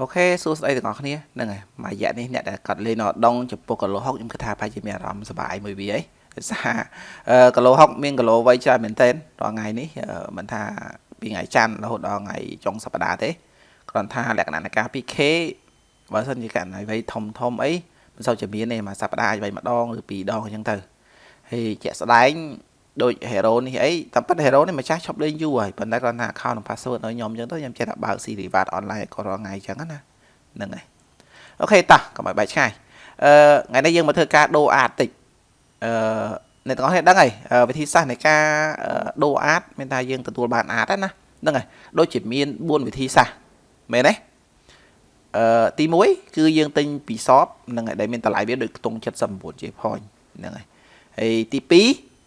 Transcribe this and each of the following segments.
អូខេសួស្តីទាំងអស់គ្នាហ្នឹងហើយមួយរយៈនេះអ្នកដែលកាត់លេងនៅដងចំពោះគីឡូ6ខ្ញុំគិតថាប្រហែលជាមានអារម្មណ៍សប្បាយមួយវាអីដោយសារគីឡូ6មានគីឡូវ័យច្រើនមែនទែនរាល់ថ្ងៃនេះមិនថាពីថ្ងៃច័ន្ទរហូតដល់ថ្ងៃចុងសប្តាហ៍ទេគ្រាន់ថាលក្ខណៈនៃការ 2K បើសិនជាករណីវ័យធំធំអីមិនសូវជាមានទេមួយសប្តាហ៍អាចវ័យម្ដងឬពីរដងអញ្ចឹងទៅហើយជាក់ស្ដែង ដូច hero នេះអីតាមពិត hero នេះម្ចាស់ឈប់លេងយូរហើយប៉ុន្តែគាត់ថា account និង password ឲ្យខ្ញុំអញ្ចឹងទៅខ្ញុំចេះតែបើក Siri Reward online ក៏រាល់ថ្ងៃអញ្ចឹងណាហ្នឹងហើយអូខេតោះកុំឲ្យបែកឆ្ងាយអឺថ្ងៃនេះយើងមកធ្វើការដូរអាតតិចអឺអ្នកទាំងអស់គ្នាដឹងហើយវិធីសាស្ត្រនៃការដូរអាតមានថាយើងទទួលបានអាតណាហ្នឹងហើយដូចជាមាន4វិធីសាស្ត្រមែនទេអឺទី1គឺយើងទិញពីសបហ្នឹងហើយដែលមានតម្លៃវាដូចខ្ទង់79 J point ហ្នឹងហើយហើយទី2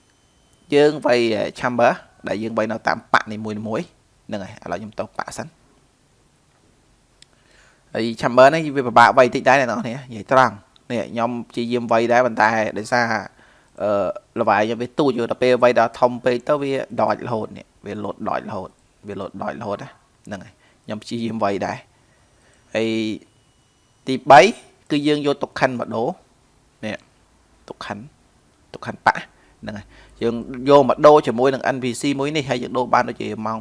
យើងវាយ chamber ដែលយើងវាយនៅតាមប៉ាក់នីមួយមួយហ្នឹងហើយឥឡូវខ្ញុំទៅប៉ាក់សិនហើយ chamber នេះវាពិបាកវាយតិចដែរអ្នកនរគ្នានិយាយត្រង់នេះខ្ញុំព្យាយាមវាយដែរប៉ុន្តែដោយសារអឺលវាយខ្ញុំវាទូចទៅពេលវាយដល់ធំពេកទៅវាដចរហូតនេះវាលោតដចរហូតវាលោតដចរហូតហ្នឹងហើយខ្ញុំព្យាយាមវាយដែរហើយទី3គឺយើងយកទុកខិនមកដូរនេះទុកខិនទុកខិនប៉ាក់ ហ្នឹងហើយយើងយកមកដូរជាមួយនឹង NPC មួយនេះហើយយើងដូរបានដូចជាម៉ោង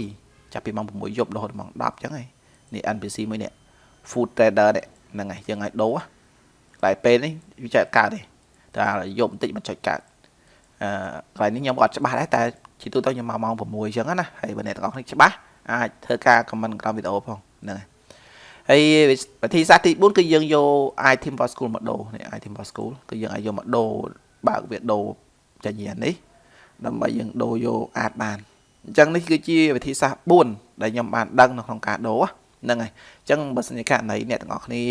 6ចាប់ពីម៉ោង6យប់រហូតម៉ោង10អញ្ចឹងហើយនេះ NPC មួយនេះ Food Trader នេះហ្នឹងហើយយើងឲ្យដូរតែពេលនេះវាចែកកើតទេតែយប់បន្តិចមិនចុចកើតអឺកន្លែងនេះខ្ញុំអត់ច្បាស់ដែរតែជាទូទៅខ្ញុំមកម៉ោង6អញ្ចឹងណាហើយបើអ្នកទាំងអស់គ្នាច្បាស់អាចធ្វើការ comment ក្រោមវីដេអូផងហ្នឹងហើយហើយវិធីសាស្ត្រទី4គឺយើងយក item for school មកដូរនេះ item for school គឺយើងឲ្យយកមកដូរបើកវាដូរ ចញ្ញានេះដើម្បីយើងដូរយកអាចបានអញ្ចឹងនេះគឺជាវិធីសាស្ត្រ4ដែលខ្ញុំបានដឹងនៅក្នុងការដូរហ្នឹងហើយអញ្ចឹងបើសិនជាករណីអ្នកទាំងអស់គ្នា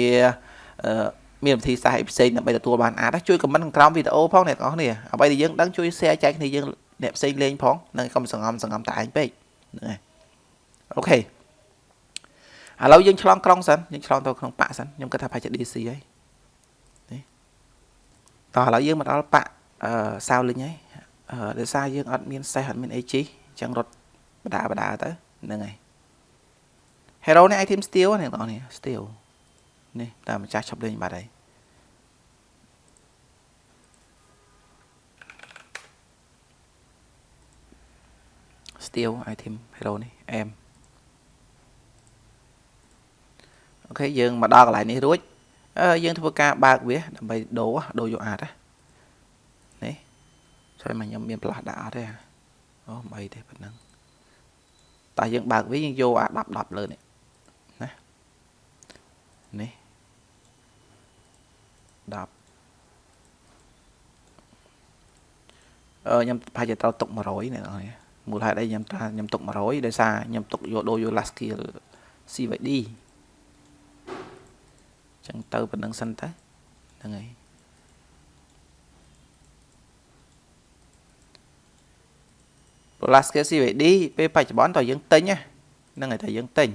អឺមានវិធីសាស្ត្រផ្សេងដើម្បីទទួលបានអាចជួយខមមិនក្រោមវីដេអូផងអ្នកទាំងអស់គ្នាអ្វីដែលយើងដឹងជួយ share ចែកគ្នាយើងអ្នកផ្សេងលេងផងនឹងកុំសង្ងំសង្ងំតែឯងពេកហ្នឹងហើយអូខេឥឡូវយើងឆ្លងក្រុងសិនយើងឆ្លងទៅក្នុងប៉ាក់សិនខ្ញុំគិតថាប្រហែលជា DC ហើយនេះតោះឥឡូវយើងមកដល់ប៉ាក់ អឺសាវលិញហើយអឺដោយសារយើងអត់មានសេះអត់មានអីជីអញ្ចឹងរត់បដាបដាទៅហ្នឹងហើយ Hero នេះ item steel នេះបងប្អូន steel នេះតែម្ចាស់ឈប់លេងបាត់ហើយ steel item hero នេះអែមអូខេយើងមកដល់កន្លែងនេះរួចអឺយើងធ្វើការបើកវាដើម្បីដូរដូរយកអាចណា ជួយមកខ្ញុំមានផ្លាស់ដាក់អត់ទេអូមិនអីទេប៉ុណ្ណឹងតែយើងបើកវាយើងយកអា10 10លើនេះណានេះ10អឺខ្ញុំប្រហែលជាត្រូវទុក100នេះបងមូលហេតុអីខ្ញុំថាខ្ញុំទុក100ដោយសារខ្ញុំទុកយកដូរយក last skill CVD ចឹងទៅប៉ុណ្្នឹងសិនទៅហ្នឹងហើយ Polaska CVD ពេលបច្ចុប្បន្នតើយើងទិញហ្នឹងហើយតែយើងទិញ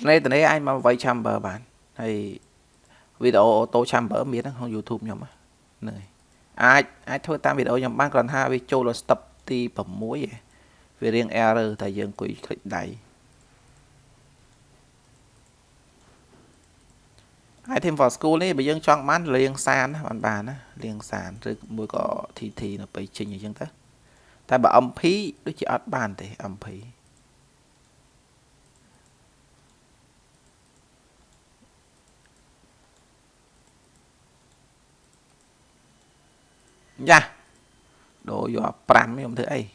ត្នេះត្នេះអាចមកវាយ chamber បានហើយវីដេអូ auto chamber មានក្នុង YouTube ខ្ញុំហ្នឹងហើយអាចអាចធ្វើតាមវីដេអូខ្ញុំបានគ្រាន់ថាវាចូលដល់ step ទី6ឯង វារៀង error តែយើងអង្គុយคลิกដៃ item for school នេះបើយើងចង់បានលៀងសានបានបានណាលៀងសានឬមួយក៏ TT នៅពេលចេញអញ្ចឹងទៅតែបើ MP ដូចជាអត់បានទេ MP យ៉ាដូរយក5ខ្ញុំធ្វើអី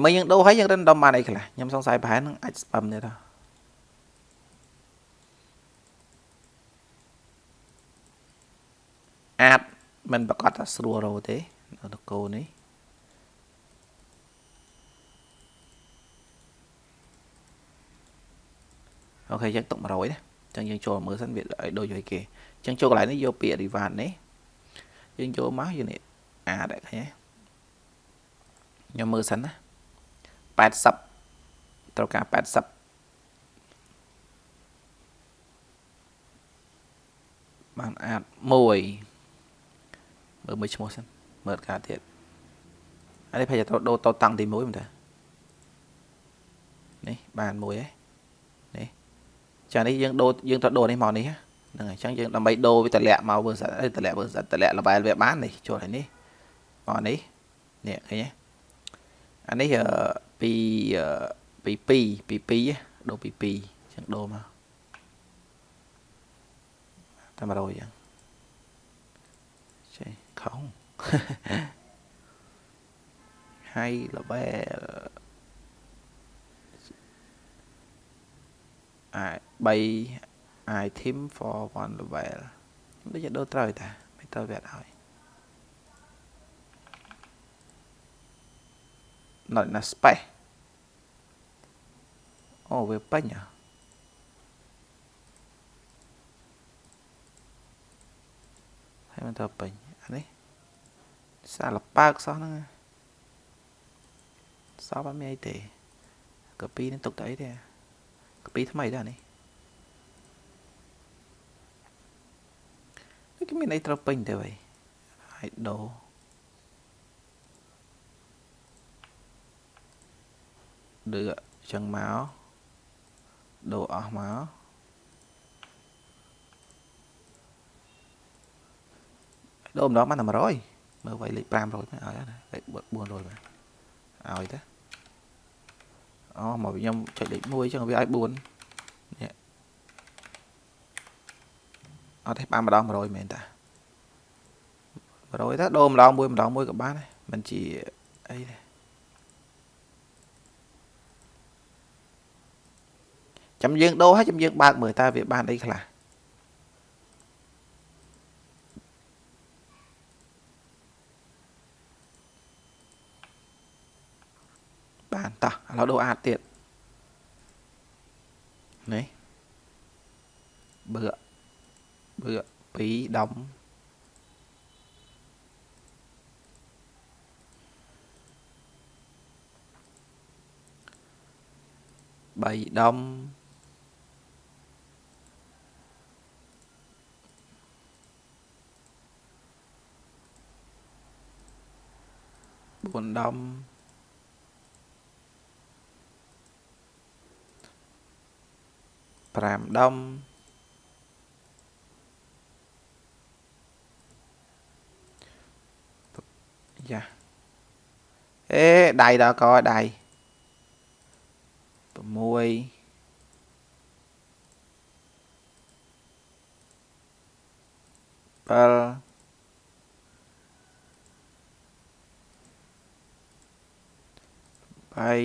ជាមួយយើងដូរហើយយើងរិនដុំបានអីខ្លះខ្ញុំសង្ស័យប្រហែលនឹងអាចស្ពឹមទៀតទៅអាចមិនប្រកាសថាស្រួលរោទេនៅតកោនេះអូខេយើងទុក100ណាចឹងយើងចូលមើលសិនវាឲ្យដូចឲ្យគេចឹងចូលកន្លែងនេះយកពាក្យ reward នេះយើងចូលមកយើងនេះអាដែរឃើញខ្ញុំមើលសិនណា 80ត្រូវការ80បានអាច1មើលមួយឈ្មោះសិនមើលការទៀតអានេះប្រហែលត្រូវដូរតតាំងទី1មែនទេនេះបានមួយហ៎នេះចានេះយើងដូរយើងត្រូវដូរនេះមកនេះហ្នឹងហើយអញ្ចឹងយើងដើម្បីដូរវាតម្លាក់មកវើសិនតម្លាក់វើសិនតម្លាក់លបែលវាបាននេះចូលហើយនេះមកនេះនេះឃើញទេ អានេះពីពី2ពី2ដូរពី2អញ្ចឹងដូរមកតែ100អញ្ចឹងចេះខំហើយ level អា3 item for one level ដូចជាដូរត្រូវតាមិនត្រូវវាអត់ហើយ not enough space អូវាពេញហ៎ហើយមិនទៅពេញអានេះសារលប៉ើកសោះហ្នឹងសោះអត់មានអីទេកាពីនេះទុកទៅអីទេកាពីថ្មីដែរនេះគេមានអីត្រូវពេញទៅហើយ ហើយដូរឌឺចឹងមកដូរអស់មកដូរម្ដងបានតែ100មើលໄວលេខ500មកឲ្យណាលេខ400មកឲ្យទៅអូមកខ្ញុំចុចលេខ1ចឹងវាឲ្យ4នេះអត់ទេបានម្ដង100មែនតា100ទៅដូរម្ដងមួយម្ដងមួយក៏បានដែរមិនជាអីទេ ចាំយើងដូរហើយចាំយើងបើកមើលតើវាបានអីខ្លះបានតោះឥឡូវដូរអាចទៀតនេះបឺបឺ2ដំ3ដំ 4ដំ5ដុំយ៉ាអេដៃដល់កដៃ67 ហើយ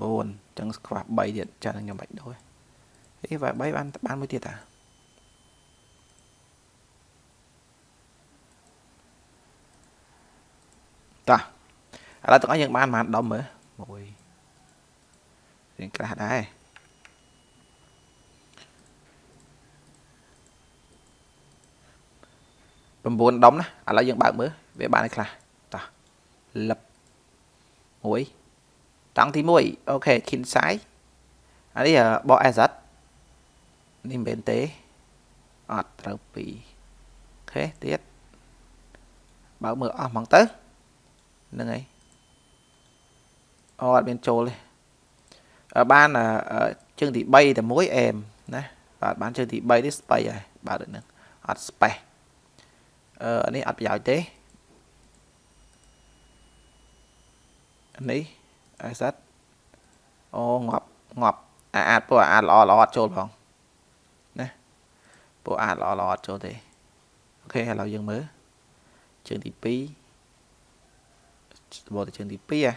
9អញ្ចឹងខ្វះ3ទៀតចាខ្ញុំបាច់ដូរអីវា3បានបានមួយទៀតតាតាឥឡូវទាំងអស់យើងបានប៉ុន្មានដុំមើលមួយរៀងក្រាស់ដែរ 9ដុំណាឥឡូវយើងបើកមើលវាបានឲ្យខ្លះតោះលឹបមួយតង់ទី1អូខេ kin size អានេះបក asset នេះមិនមែនទេអត់ត្រូវពីអូខេទៀតបើកមើលអស់ហ្មងទៅហ្នឹងហើយអូអត់មានចូលទេបានជើងទី3តែមួយអែមណាបាទបានជើងទី3នេះស្បៃហើយបាទដូចហ្នឹងអត់ space អឺ នេះអត់ប្រយោជន៍ទេនេះ asset អូងាប់ងាប់អាអាចពួកអាចល្អល្អអត់ចូលផងណាពួកអាចល្អល្អអត់ចូលទេអូខេឥឡូវយើងមើលជើងទី2បោះទៅជើងទី2អា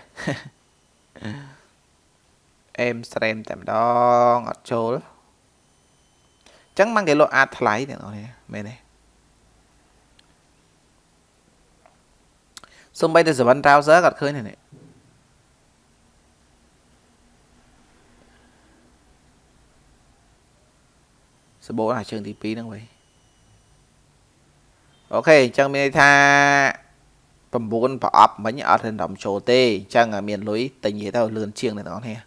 អេមស្រេមតែម្ដងអត់ចូលអញ្ចឹងมันគេលក់អាចថ្លៃអ្នកនរនេះមែនទេ សំបីតែ7 browser ក៏អត់ឃើញទេនេះសបោអាជើងទី2ហ្នឹងវិញអូខេអញ្ចឹងមានន័យថា9ប្រអប់មិញអត់ random ចូលទេអញ្ចឹងមានលុយទិញនិយាយទៅលឿនជាងអ្នកទាំងអស់គ្នា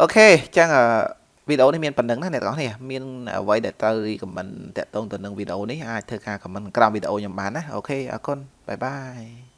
អូខេអញ្ចឹង វីដេអូនេះមានប៉ុណ្្នឹងណាអ្នកទាំងអស់គ្នាមានអ្វីដែលត្រូវ recommend តាក់ទងទៅនឹងវីដេអូនេះអាចធ្វើការ comment ក្រោមវីដេអូខ្ញុំបានណាអូខេអរគុណបាយបាយ